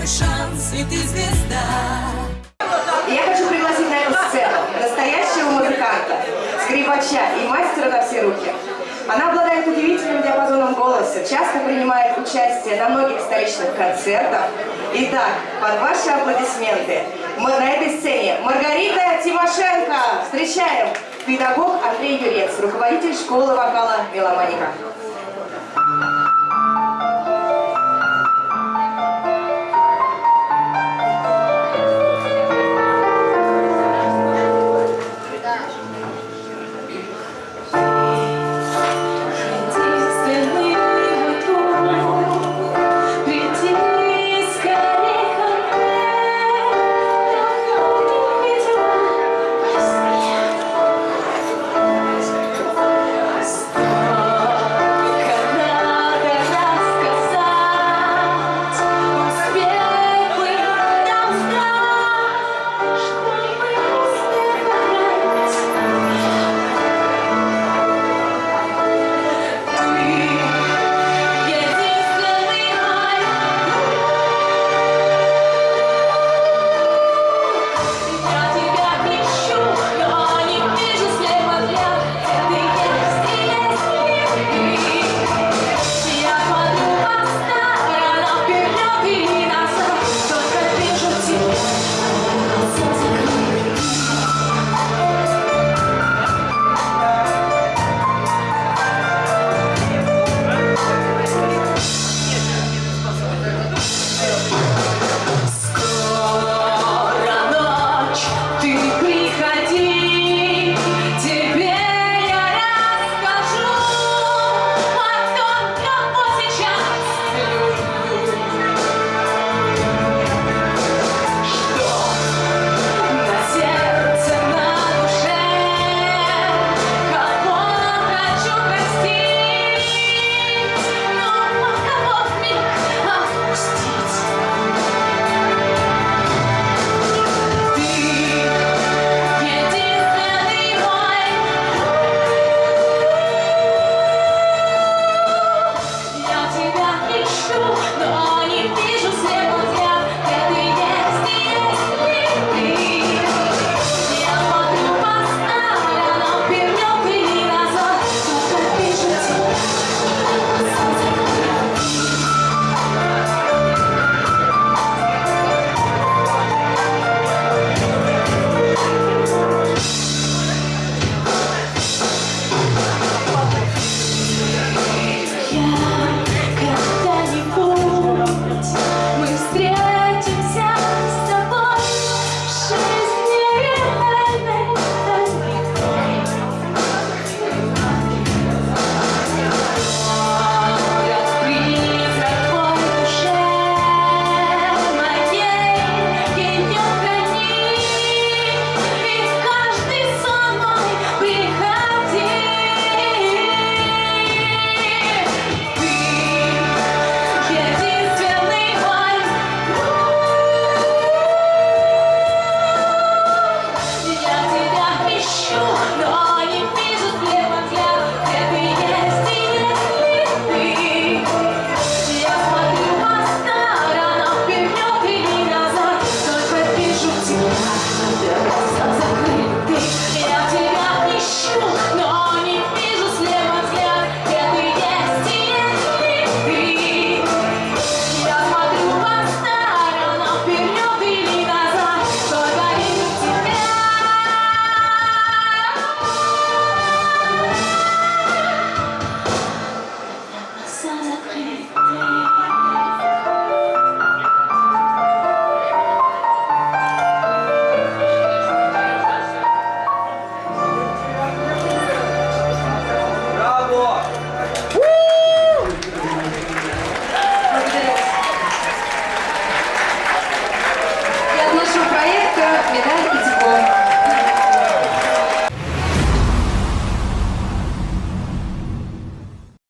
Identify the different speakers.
Speaker 1: твой шанс, и ты звезда.
Speaker 2: Я хочу пригласить на эту сцену настоящего музыканта, скрипача и мастера на все руки. Она обладает удивительным диапазоном голоса, часто принимает участие на многих столичных концертах. Итак, под ваши аплодисменты мы на этой сцене Маргарита Тимошенко. Встречаем! Педагог Андрей Юрец, руководитель школы вокала «Меломаника».